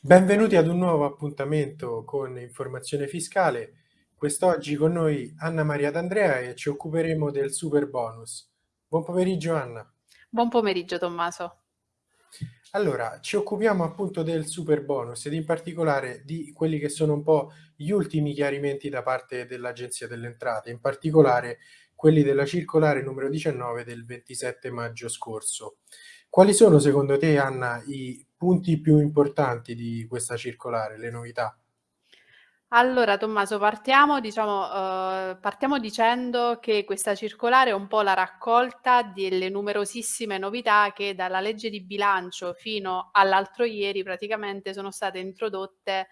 Benvenuti ad un nuovo appuntamento con Informazione Fiscale. Quest'oggi con noi Anna Maria D'Andrea e ci occuperemo del super bonus. Buon pomeriggio Anna. Buon pomeriggio Tommaso. Allora, ci occupiamo appunto del super bonus ed in particolare di quelli che sono un po' gli ultimi chiarimenti da parte dell'Agenzia delle Entrate, in particolare quelli della circolare numero 19 del 27 maggio scorso. Quali sono secondo te, Anna, i punti più importanti di questa circolare, le novità? Allora Tommaso, partiamo diciamo, uhm, partiamo dicendo che questa circolare è un po' la raccolta delle numerosissime novità che dalla legge di bilancio fino all'altro ieri praticamente sono state introdotte,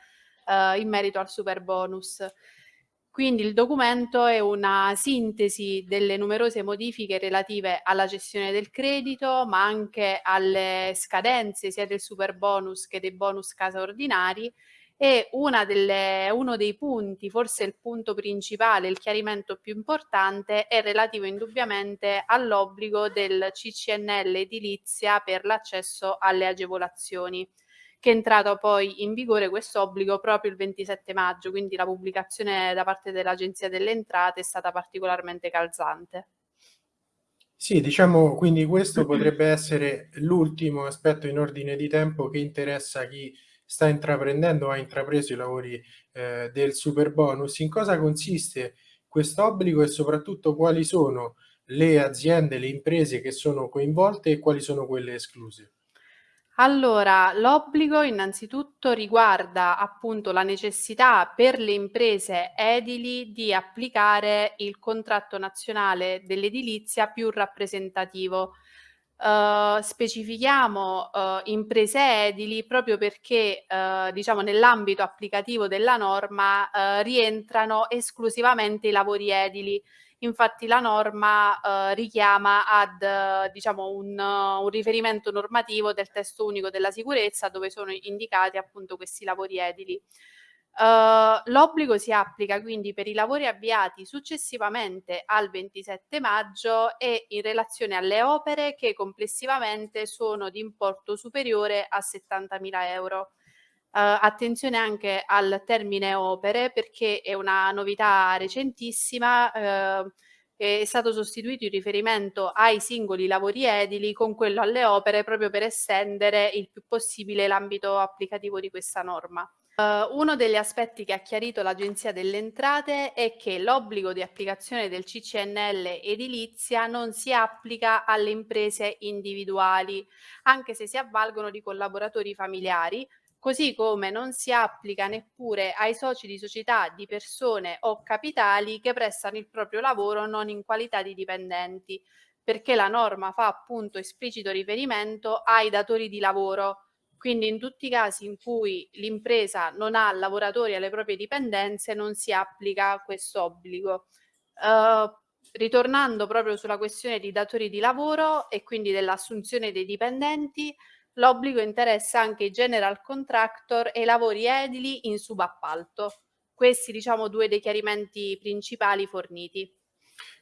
uhm, in merito al superbonus. Quindi il documento è una sintesi delle numerose modifiche relative alla gestione del credito, ma anche alle scadenze sia del superbonus che dei bonus casa ordinari. E delle uno dei punti, forse il punto principale, il chiarimento più importante, è relativo indubbiamente all'obbligo del CCNL edilizia per l'accesso alle agevolazioni che è entrato poi in vigore questo obbligo proprio il 27 maggio, quindi la pubblicazione da parte dell'Agenzia delle Entrate è stata particolarmente calzante. Sì, diciamo quindi questo potrebbe essere l'ultimo aspetto in ordine di tempo che interessa chi sta intraprendendo o ha intrapreso i lavori eh, del super bonus. In cosa consiste questo obbligo e soprattutto quali sono le aziende, le imprese che sono coinvolte e quali sono quelle escluse? Allora, l'obbligo innanzitutto riguarda appunto la necessità per le imprese edili di applicare il contratto nazionale dell'edilizia più rappresentativo. Uh, specifichiamo uh, imprese edili proprio perché uh, diciamo nell'ambito applicativo della norma rientrano esclusivamente i lavori edili Infatti la norma, uhm, richiama ad diciamo un un riferimento normativo del testo unico della sicurezza dove sono indicati appunto questi lavori edili. Uh, l'obbligo si applica quindi per i lavori avviati successivamente al 27 maggio e in relazione alle opere che complessivamente sono di importo superiore a 70.000 euro. Uh, attenzione anche al termine opere perché è una novità recentissima, uh, è stato sostituito il riferimento ai singoli lavori edili con quello alle opere proprio per estendere il più possibile l'ambito applicativo di questa norma. Uh, uno degli aspetti che ha chiarito l'Agenzia delle Entrate è che l'obbligo di applicazione del CCNL edilizia non si applica alle imprese individuali, anche se si avvalgono di collaboratori familiari, così come non si applica neppure ai soci di società di persone o capitali che prestano il proprio lavoro non in qualità di dipendenti, perché la norma fa appunto esplicito riferimento ai datori di lavoro. Quindi in tutti i casi in cui l'impresa non ha lavoratori alle proprie dipendenze non si applica questo obbligo. Uh, ritornando proprio sulla questione di datori di lavoro e quindi dell'assunzione dei dipendenti, L'obbligo interessa anche i general contractor e i lavori edili in subappalto. Questi diciamo due dei chiarimenti principali forniti.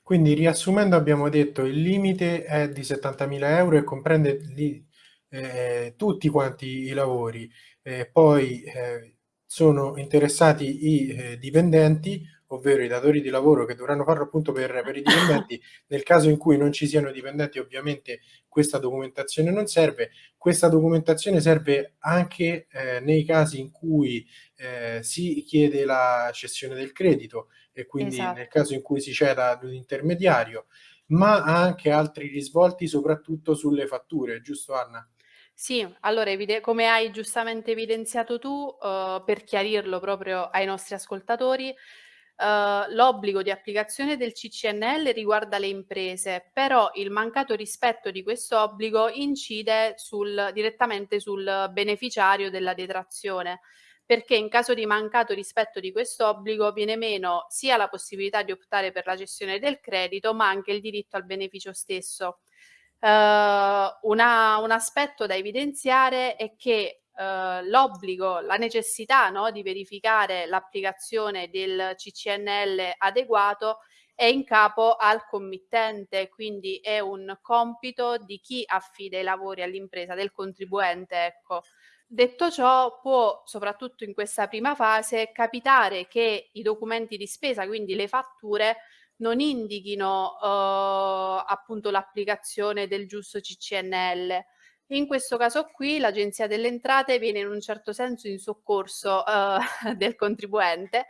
Quindi riassumendo abbiamo detto il limite è di 70.000 euro e comprende li, eh, tutti quanti i lavori, eh, poi eh, sono interessati i eh, dipendenti ovvero i datori di lavoro che dovranno farlo appunto per, per i dipendenti, nel caso in cui non ci siano dipendenti ovviamente questa documentazione non serve, questa documentazione serve anche eh, nei casi in cui eh, si chiede la cessione del credito e quindi esatto. nel caso in cui si ceda ad un intermediario, ma ha anche altri risvolti soprattutto sulle fatture, giusto Anna? Sì, allora come hai giustamente evidenziato tu, uh, per chiarirlo proprio ai nostri ascoltatori, Uh, l'obbligo di applicazione del CCNL riguarda le imprese, però il mancato rispetto di questo obbligo incide sul, direttamente sul beneficiario della detrazione, perché in caso di mancato rispetto di questo obbligo viene meno sia la possibilità di optare per la gestione del credito, ma anche il diritto al beneficio stesso. Uh, una, un aspetto da evidenziare è che eh, l'obbligo, la necessità no, di verificare l'applicazione del CCNL adeguato è in capo al committente, quindi è un compito di chi affida i lavori all'impresa, del contribuente, ecco. Detto ciò, può, soprattutto in questa prima fase, capitare che i documenti di spesa, quindi le fatture, non indichino eh, appunto l'applicazione del giusto CCNL. In questo caso qui l'Agenzia delle Entrate viene in un certo senso in soccorso eh, del contribuente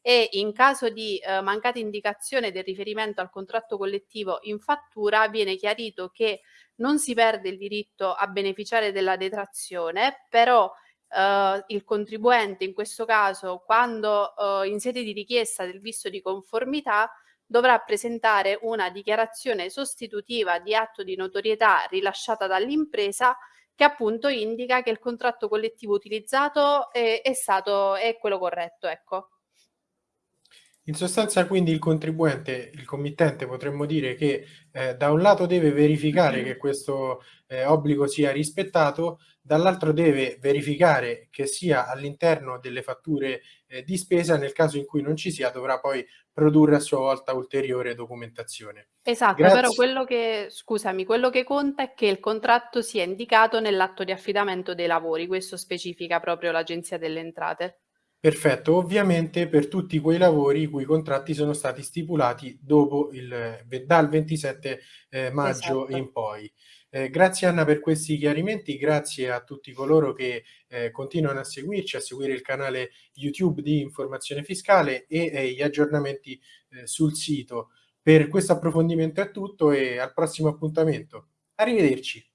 e in caso di eh, mancata indicazione del riferimento al contratto collettivo in fattura viene chiarito che non si perde il diritto a beneficiare della detrazione, però eh, il contribuente in questo caso quando eh, in sede di richiesta del visto di conformità dovrà presentare una dichiarazione sostitutiva di atto di notorietà rilasciata dall'impresa che appunto indica che il contratto collettivo utilizzato è, è stato è quello corretto, ecco. In sostanza quindi il contribuente, il committente potremmo dire che eh, da un lato deve verificare che questo eh, obbligo sia rispettato, dall'altro deve verificare che sia all'interno delle fatture eh, di spesa, nel caso in cui non ci sia dovrà poi produrre a sua volta ulteriore documentazione. Esatto, Grazie. però quello che, scusami, quello che conta è che il contratto sia indicato nell'atto di affidamento dei lavori, questo specifica proprio l'Agenzia delle Entrate. Perfetto, ovviamente per tutti quei lavori i cui contratti sono stati stipulati dopo il, dal 27 eh, maggio esatto. in poi. Eh, grazie Anna per questi chiarimenti, grazie a tutti coloro che eh, continuano a seguirci, a seguire il canale YouTube di Informazione Fiscale e gli aggiornamenti eh, sul sito. Per questo approfondimento è tutto e al prossimo appuntamento. Arrivederci.